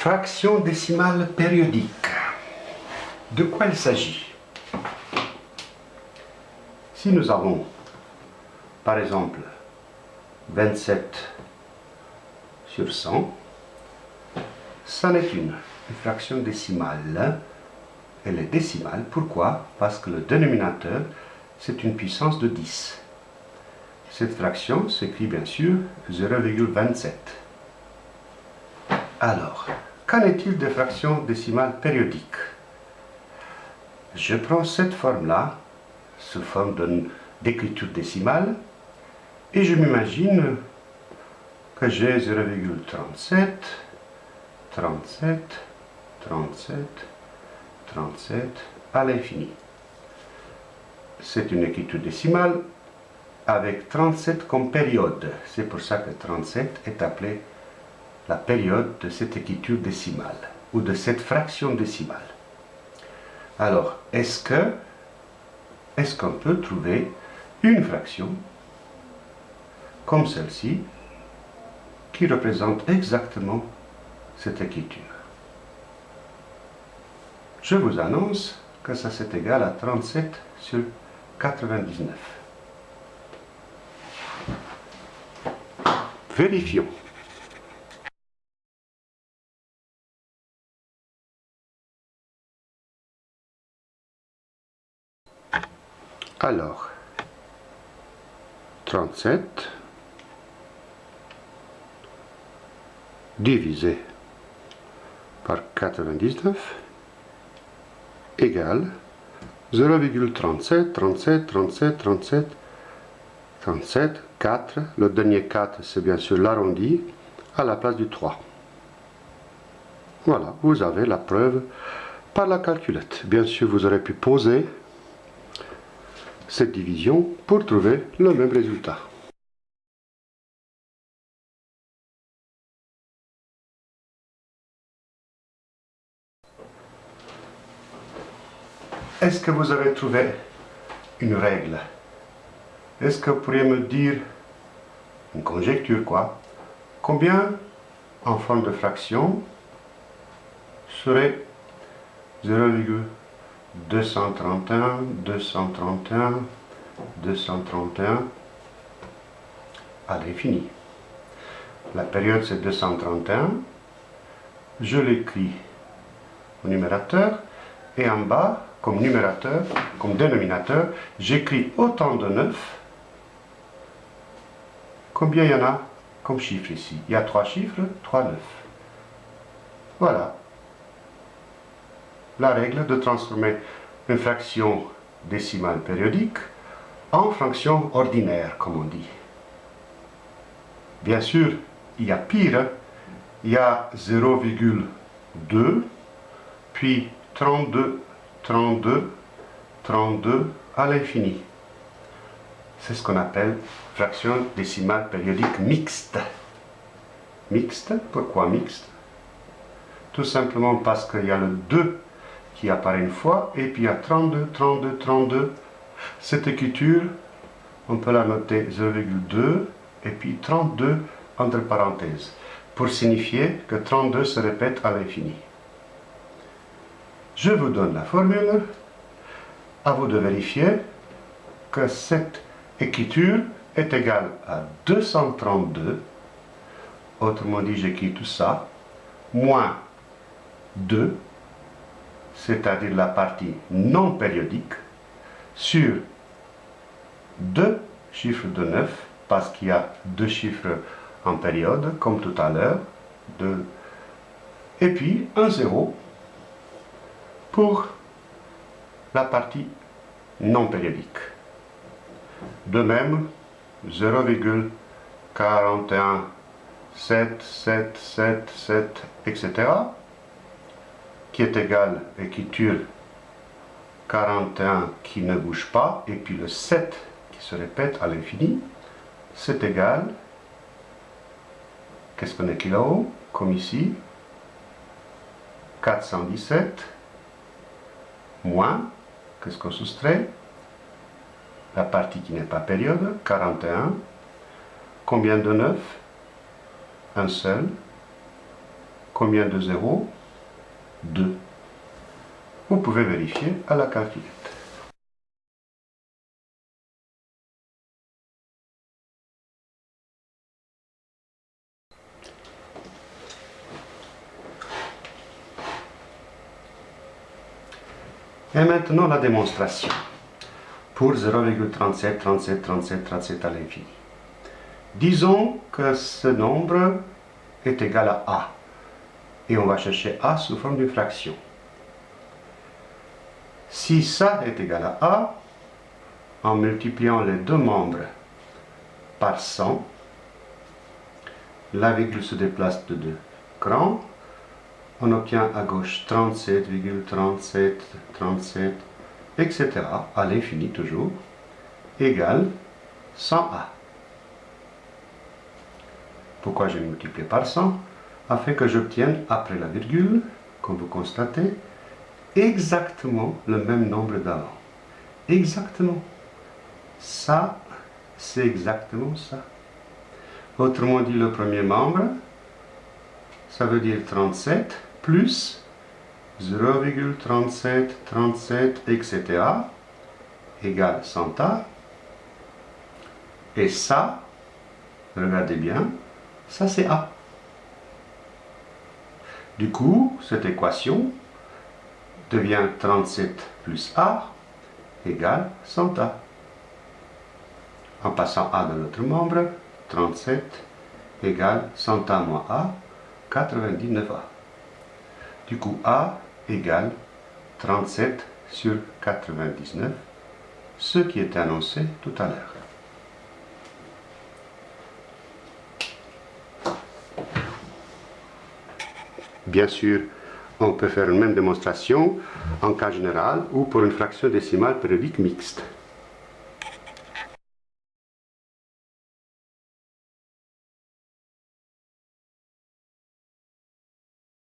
Fraction décimale périodique. De quoi il s'agit? Si nous avons, par exemple, 27 sur 100, ça n'est une, fraction décimale. Elle est décimale. Pourquoi? Parce que le dénominateur, c'est une puissance de 10. Cette fraction s'écrit bien sûr 0,27. Alors, qu'en est-il des fractions décimales périodiques? Je prends cette forme-là, sous forme d'écriture décimale, et je m'imagine que j'ai 0,37, 37, 37, 37 à l'infini. C'est une écriture décimale avec 37 comme période. C'est pour ça que 37 est appelé la période de cette écriture décimale ou de cette fraction décimale. Alors, est-ce que est-ce qu'on peut trouver une fraction comme celle-ci qui représente exactement cette écriture? Je vous annonce que ça c'est égal à 37 sur 99. Vérifions. Alors, 37 divisé par 99 égale 0,37, 37, 37, 37, 37, 4. Le dernier 4, c'est bien sûr l'arrondi à la place du 3. Voilà, vous avez la preuve par la calculette. Bien sûr, vous aurez pu poser cette division pour trouver le même résultat. Est-ce que vous avez trouvé une règle? Est-ce que vous pourriez me dire, une conjecture quoi, combien en forme de fraction serait 0,2 231, 231, 231 à l'infini. La période c'est 231. Je l'écris au numérateur et en bas, comme numérateur, comme dénominateur, j'écris autant de 9. Combien il y en a comme chiffre ici? Il y a trois chiffres, 3 9. Voilà la règle de transformer une fraction décimale périodique en fraction ordinaire, comme on dit. Bien sûr, il y a pire, il y a 0,2, puis 32, 32, 32 à l'infini. C'est ce qu'on appelle fraction décimale périodique mixte. Mixte, pourquoi mixte? Tout simplement parce qu'il y a le 2 qui apparaît une fois, et puis il y a 32, 32, 32. Cette écriture, on peut la noter 0,2 et puis 32 entre parenthèses, pour signifier que 32 se répète à l'infini. Je vous donne la formule, à vous de vérifier que cette écriture est égale à 232, autrement dit j'écris tout ça, moins 2 c'est-à-dire la partie non périodique, sur deux chiffres de 9, parce qu'il y a deux chiffres en période, comme tout à l'heure, et puis un zéro pour la partie non périodique. De même, 0,41, 7, 7, 7, 7, etc qui est égal écriture 41 qui ne bouge pas, et puis le 7 qui se répète à l'infini, c'est égal, qu'est-ce qu'on écrit là-haut, comme ici, 417, moins, qu'est-ce qu'on soustrait? La partie qui n'est pas période, 41. Combien de 9 Un seul. Combien de zéros? 2. Vous pouvez vérifier à la calculette. Et maintenant la démonstration pour 0,37, 37, 37, 37 à l'infini. Disons que ce nombre est égal à A. Et on va chercher A sous forme d'une fraction. Si ça est égal à A, en multipliant les deux membres par 100, la virgule se déplace de deux crans, on obtient à gauche 37,37, 37, etc., à l'infini toujours, égale 100A. Pourquoi j'ai multiplié par 100 Afin que j'obtienne, après la virgule, comme vous constatez, exactement le même nombre d'avant. Exactement. Ça, c'est exactement ça. Autrement dit, le premier membre, ça veut dire 37 plus 0,37, 37, etc. égale 100A. Et ça, regardez bien, ça c'est A. Du coup, cette équation devient 37 plus A égale 100A. En passant A dans l'autre membre, 37 égale 100A moins A, 99A. Du coup, A égale 37 sur 99, ce qui est annoncé tout à l'heure. Bien sûr, on peut faire une même démonstration en cas général ou pour une fraction décimale périodique mixte.